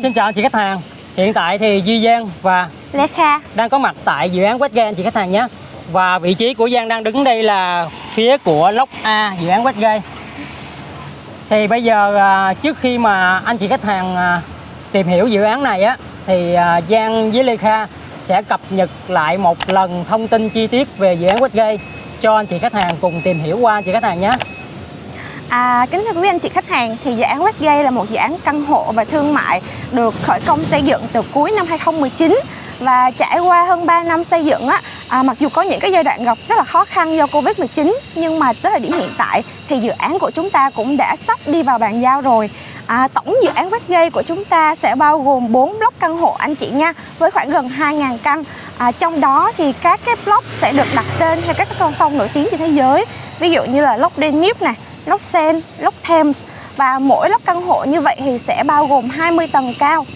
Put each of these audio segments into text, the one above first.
Xin chào anh chị khách hàng. Hiện tại thì Duy Giang và Lê Kha đang có mặt tại dự án Westgate anh chị khách hàng nhé. Và vị trí của Giang đang đứng đây là phía của lốc A dự án Westgate. Thì bây giờ à, trước khi mà anh chị khách hàng à, tìm hiểu dự án này á thì à, Giang với Lê Kha sẽ cập nhật lại một lần thông tin chi tiết về dự án Westgate cho anh chị khách hàng cùng tìm hiểu qua anh chị khách hàng nhé. À, kính thưa quý anh chị khách hàng, thì dự án Westgate là một dự án căn hộ và thương mại được khởi công xây dựng từ cuối năm 2019 và trải qua hơn 3 năm xây dựng á, à, mặc dù có những cái giai đoạn gặp rất là khó khăn do Covid-19 nhưng mà tới thời điểm hiện tại thì dự án của chúng ta cũng đã sắp đi vào bàn giao rồi. À, tổng dự án Westgate của chúng ta sẽ bao gồm 4 block căn hộ anh chị nha với khoảng gần 2.000 căn. À, trong đó thì các cái block sẽ được đặt tên theo các cái con sông nổi tiếng trên thế giới. Ví dụ như là Loch Danube này, Lốc Sen, Lốc Thames và mỗi lốc căn hộ như vậy thì sẽ bao gồm 20 tầng cao.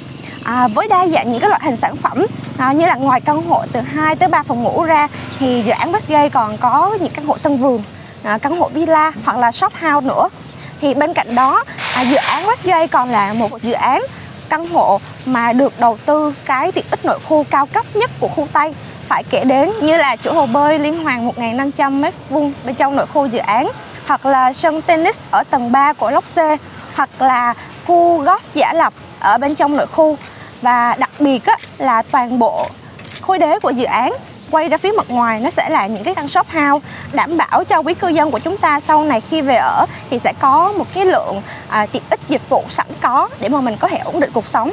À, với đa dạng những cái loại hình sản phẩm à, như là ngoài căn hộ từ 2 tới 3 phòng ngủ ra thì dự án Westgate còn có những căn hộ sân vườn à, căn hộ villa hoặc là shop house nữa. Thì bên cạnh đó à, dự án Westgate còn là một dự án căn hộ mà được đầu tư cái tiện ích nội khu cao cấp nhất của khu Tây. Phải kể đến như là chỗ hồ bơi liên Hoàng 1.500 m2 bên trong nội khu dự án hoặc là sân tennis ở tầng 3 của Lốc C hoặc là khu golf giả lập ở bên trong nội khu. Và đặc biệt á, là toàn bộ khối đế của dự án quay ra phía mặt ngoài nó sẽ là những cái căn shop house đảm bảo cho quý cư dân của chúng ta sau này khi về ở thì sẽ có một cái lượng à, tiện ích dịch vụ sẵn có để mà mình có thể ổn định cuộc sống.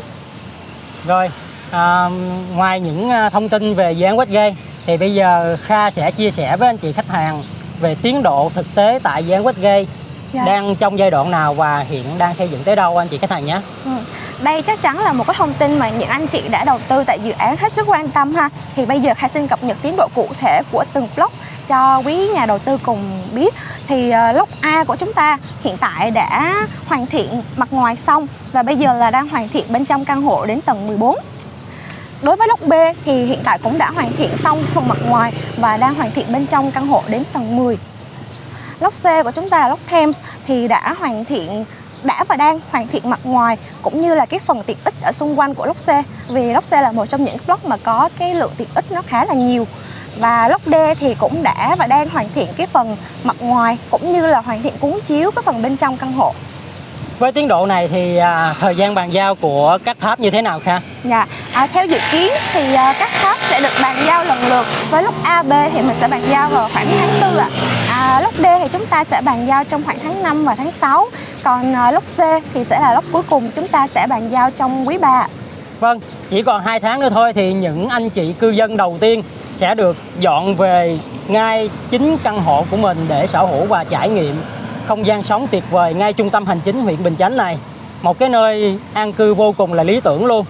Rồi, à, ngoài những à, thông tin về dự án Westgate thì bây giờ Kha sẽ chia sẻ với anh chị khách hàng về tiến độ thực tế tại dự án Westgate Dạ. đang trong giai đoạn nào và hiện đang xây dựng tới đâu anh chị khách hàng nhé. Ừ. Đây chắc chắn là một cái thông tin mà những anh chị đã đầu tư tại dự án hết sức quan tâm ha. Thì bây giờ Khai xin cập nhật tiến độ cụ thể của từng block cho quý nhà đầu tư cùng biết. Thì uh, block A của chúng ta hiện tại đã hoàn thiện mặt ngoài xong và bây giờ là đang hoàn thiện bên trong căn hộ đến tầng 14. Đối với lốc B thì hiện tại cũng đã hoàn thiện xong phần mặt ngoài và đang hoàn thiện bên trong căn hộ đến tầng 10. Lốc C của chúng ta là Thames thì đã hoàn thiện, đã và đang hoàn thiện mặt ngoài cũng như là cái phần tiện ích ở xung quanh của lốc C. Vì lốc C là một trong những block mà có cái lượng tiện ích nó khá là nhiều. Và lốc D thì cũng đã và đang hoàn thiện cái phần mặt ngoài cũng như là hoàn thiện cuốn chiếu cái phần bên trong căn hộ. Với tiến độ này thì à, thời gian bàn giao của các tháp như thế nào Kha? Dạ, à, theo dự kiến thì à, các tháp sẽ được bàn giao lần lượt với lúc A, B thì mình sẽ bàn giao vào khoảng tháng 4 ạ. À, lúc D thì chúng ta sẽ bàn giao trong khoảng tháng 5 và tháng 6. Còn à, lúc C thì sẽ là lúc cuối cùng chúng ta sẽ bàn giao trong quý 3. Vâng, chỉ còn 2 tháng nữa thôi thì những anh chị cư dân đầu tiên sẽ được dọn về ngay chính căn hộ của mình để sở hữu và trải nghiệm không gian sống tuyệt vời ngay trung tâm hành chính huyện Bình Chánh này. Một cái nơi an cư vô cùng là lý tưởng luôn.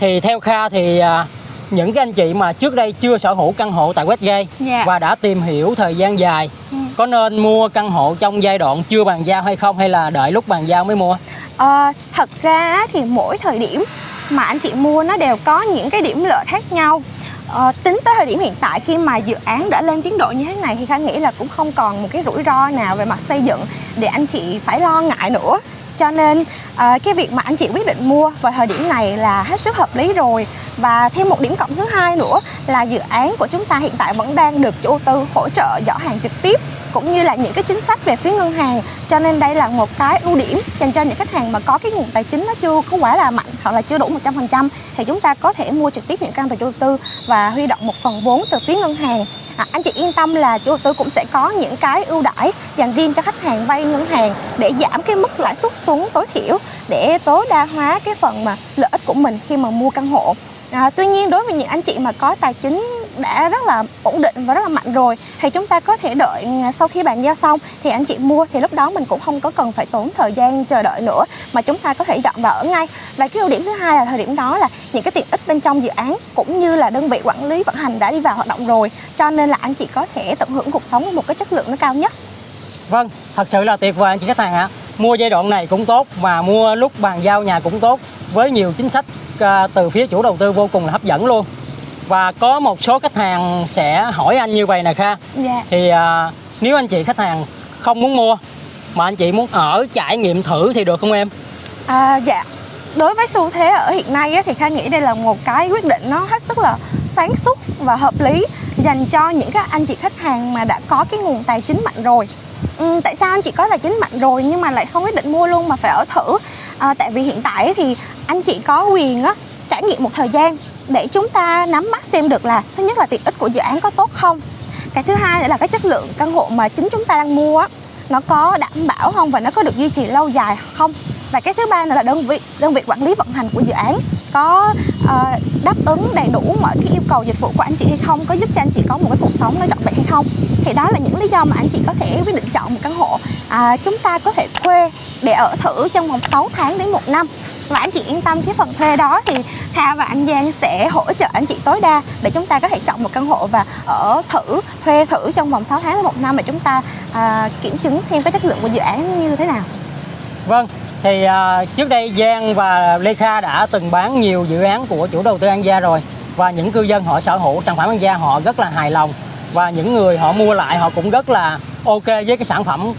Thì theo Kha thì à, những cái anh chị mà trước đây chưa sở hữu căn hộ tại Westgate Dạ. và đã tìm hiểu thời gian dài có nên mua căn hộ trong giai đoạn chưa bàn giao hay không hay là đợi lúc bàn giao mới mua? À, thật ra thì mỗi thời điểm mà anh chị mua nó đều có những cái điểm lợi khác nhau Ờ, tính tới thời điểm hiện tại khi mà dự án đã lên tiến độ như thế này thì Khanh nghĩ là cũng không còn một cái rủi ro nào về mặt xây dựng để anh chị phải lo ngại nữa. Cho nên à, cái việc mà anh chị quyết định mua vào thời điểm này là hết sức hợp lý rồi. Và thêm một điểm cộng thứ hai nữa là dự án của chúng ta hiện tại vẫn đang được chủ đầu tư hỗ trợ giỏ hàng trực tiếp cũng như là những cái chính sách về phía ngân hàng. Cho nên đây là một cái ưu điểm dành cho những khách hàng mà có cái nguồn tài chính nó chưa có quá là mạnh hoặc là chưa đủ 100% thì chúng ta có thể mua trực tiếp những căn từ chủ đầu tư và huy động một phần vốn từ phía ngân hàng. À, anh chị yên tâm là chủ đầu tư cũng sẽ có những cái ưu đãi dành riêng cho khách hàng vay ngân hàng để giảm cái mức lãi suất xuống tối thiểu để tối đa hóa cái phần mà lợi ích của mình khi mà mua căn hộ. À, tuy nhiên đối với những anh chị mà có tài chính đã rất là ổn định và rất là mạnh rồi thì chúng ta có thể đợi à, sau khi bàn giao xong thì anh chị mua thì lúc đó mình cũng không có cần phải tốn thời gian chờ đợi nữa mà chúng ta có thể dọn vào ở ngay và cái ưu điểm thứ hai là thời điểm đó là những cái tiện ích bên trong dự án cũng như là đơn vị quản lý vận hành đã đi vào hoạt động rồi cho nên là anh chị có thể tận hưởng cuộc sống với một cái chất lượng nó cao nhất Vâng, thật sự là tuyệt vời anh chị khách hàng ạ. Mua giai đoạn này cũng tốt mà mua lúc bàn giao nhà cũng tốt với nhiều chính sách à, từ phía chủ đầu tư vô cùng là hấp dẫn luôn. Và có một số khách hàng sẽ hỏi anh như vậy nè Kha. Dạ. Thì à, nếu anh chị khách hàng không muốn mua mà anh chị muốn ở trải nghiệm thử thì được không em? À, dạ đối với xu thế ở hiện nay á, thì Kha nghĩ đây là một cái quyết định nó hết sức là sáng suốt và hợp lý dành cho những các anh chị khách hàng mà đã có cái nguồn tài chính mạnh rồi. Ừ, tại sao anh chị có tài chính mạnh rồi nhưng mà lại không quyết định mua luôn mà phải ở thử? À, tại vì hiện tại thì anh chị có quyền á, trải nghiệm một thời gian để chúng ta nắm bắt xem được là thứ nhất là tiện ích của dự án có tốt không? Cái thứ hai nữa là cái chất lượng căn hộ mà chính chúng ta đang mua á nó có đảm bảo không và nó có được duy trì lâu dài không? Và cái thứ ba nữa là đơn vị đơn vị quản lý vận hành của dự án có uh, đáp ứng đầy đủ mọi cái yêu cầu dịch vụ của anh chị hay không có giúp cho anh chị có một cái cuộc sống nó trọn vẹn hay không? Thì đó là những lý do mà anh chị có thể quyết định chọn một căn hộ à, chúng ta có thể thuê để ở thử trong vòng 6 tháng đến một năm và anh chị yên tâm cái phần thuê đó thì Kha và anh Giang sẽ hỗ trợ anh chị tối đa để chúng ta có thể chọn một căn hộ và ở thử thuê thử trong vòng 6 tháng đến một năm để chúng ta à, kiểm chứng thêm cái chất lượng của dự án như thế nào. Vâng, thì à, trước đây Giang và Lê Kha đã từng bán nhiều dự án của chủ đầu tư An Gia rồi và những cư dân họ sở hữu sản phẩm An Gia họ rất là hài lòng và những người họ mua lại họ cũng rất là ok với cái sản phẩm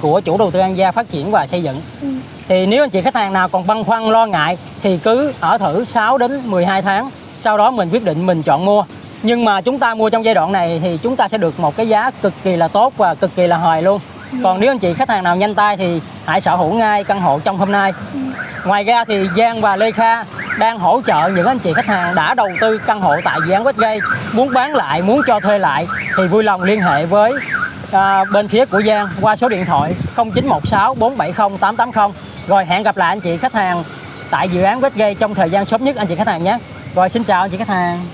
của chủ đầu tư An Gia phát triển và xây dựng. Ừ. Thì nếu anh chị khách hàng nào còn băn khoăn lo ngại thì cứ ở thử 6 đến 12 tháng, sau đó mình quyết định mình chọn mua. Nhưng mà chúng ta mua trong giai đoạn này thì chúng ta sẽ được một cái giá cực kỳ là tốt và cực kỳ là hời luôn. Còn nếu anh chị khách hàng nào nhanh tay thì hãy sở hữu ngay căn hộ trong hôm nay. Ngoài ra thì Giang và Lê Kha đang hỗ trợ những anh chị khách hàng đã đầu tư căn hộ tại dự án Westgate muốn bán lại, muốn cho thuê lại thì vui lòng liên hệ với à, bên phía của Giang qua số điện thoại 0916 470 880 rồi, hẹn gặp lại anh chị khách hàng tại dự án Westgate trong thời gian sớm nhất, anh chị khách hàng nhé. Rồi, xin chào anh chị khách hàng.